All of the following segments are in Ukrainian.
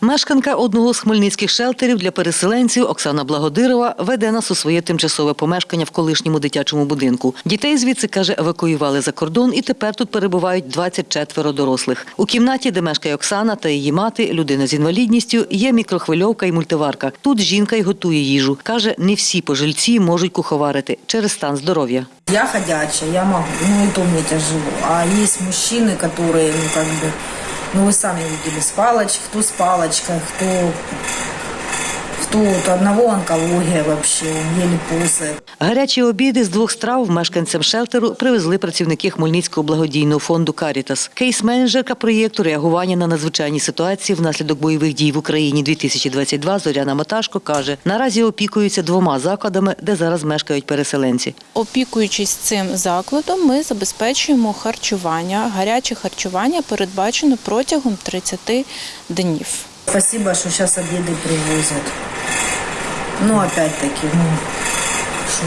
Мешканка одного з хмельницьких шелтерів для переселенців Оксана Благодирова веде нас у своє тимчасове помешкання в колишньому дитячому будинку. Дітей звідси каже, евакуювали за кордон, і тепер тут перебувають 24 дорослих. У кімнаті, де мешкає Оксана та її мати, людина з інвалідністю, є мікрохвильовка і мультиварка. Тут жінка й готує їжу. каже, не всі пожильці можуть куховарити через стан здоров'я. Я ходячая, я могу, ну и то мне тяжело. А есть мужчины, которые, ну как бы, ну вы сами видели, с палочкой, кто с палочкой, кто, у одного онкология вообще, он еле. Гарячі обіди з двох страв мешканцям шелтеру привезли працівники Хмельницького благодійного фонду «Карітас». Кейс-менеджерка проєкту реагування на надзвичайні ситуації внаслідок бойових дій в Україні 2022 Зоряна Маташко каже, наразі опікуються двома закладами, де зараз мешкають переселенці. Опікуючись цим закладом, ми забезпечуємо харчування. Гаряче харчування передбачено протягом 30 днів. Спасибо, что сейчас обеды привозят. Ну опять-таки, ну, що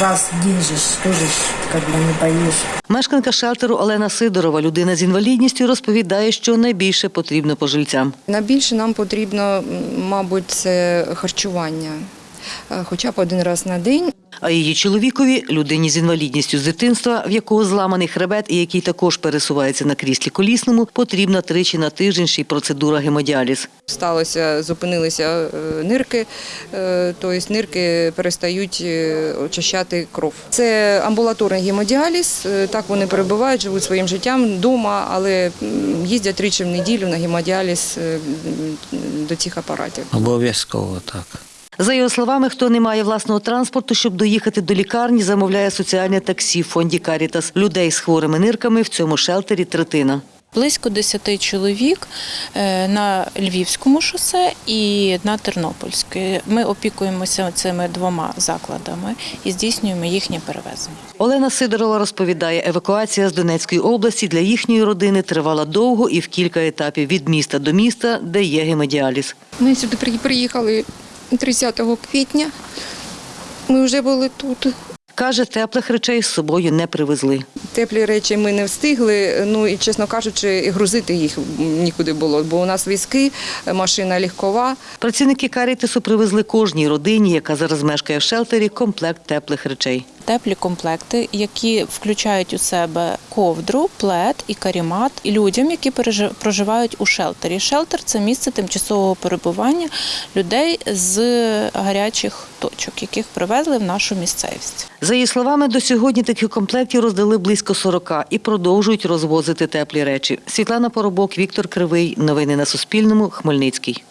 раз в день же ж тоже ж как бы не поїш. Мешканка шелтеру Олена Сидорова, людина з інвалідністю, розповідає, що найбільше потрібно пожильцям. Найбільше нам потрібно, мабуть, це харчування, хоча б один раз на день. А її чоловікові, людині з інвалідністю з дитинства, в якого зламаний хребет і який також пересувається на кріслі колісному, потрібна тричі на тиждень ще й процедура гемодіаліз. Сталося, зупинилися е, нирки, е, тобто нирки перестають е, очищати кров. Це амбулаторний гемодіаліз. е, Так вони перебувають, живуть своїм життям вдома, але їздять тричі в неділю на гемодіаліз е, до цих апаратів. Обов'язково так. За його словами, хто не має власного транспорту, щоб доїхати до лікарні, замовляє соціальне таксі в фонді Карітас. Людей з хворими нирками в цьому шелтері третина. Близько 10 чоловік е, на Львівському шосе і на Тернопільській. Ми опікуємося цими двома закладами і здійснюємо їхнє перевезення. Олена Сидорова розповідає, евакуація з Донецької області для їхньої родини тривала довго і в кілька етапів від міста до міста, де є гемодіаліз. Ми сюди при- приїхали 30 квітня. Ми вже були тут. Каже, теплих речей з собою не привезли. Теплі речі ми не встигли. Ну і чесно кажучи, і грузити їх нікуди було, бо у нас візки, машина легкова. Працівники карітесу привезли кожній родині, яка зараз мешкає в шелтері, комплект теплих речей. Теплі комплекти, які включають у себе ковдру, плед і карімат, людям, які проживають у шелтері. Шелтер це місце тимчасового перебування людей з гарячих точок, яких привезли в нашу місцевість. За її словами, до сьогодні таких комплектів роздали близько 40 і продовжують розвозити теплі речі. Світлана Поробок, Віктор Кривий. Новини на Суспільному. Хмельницький.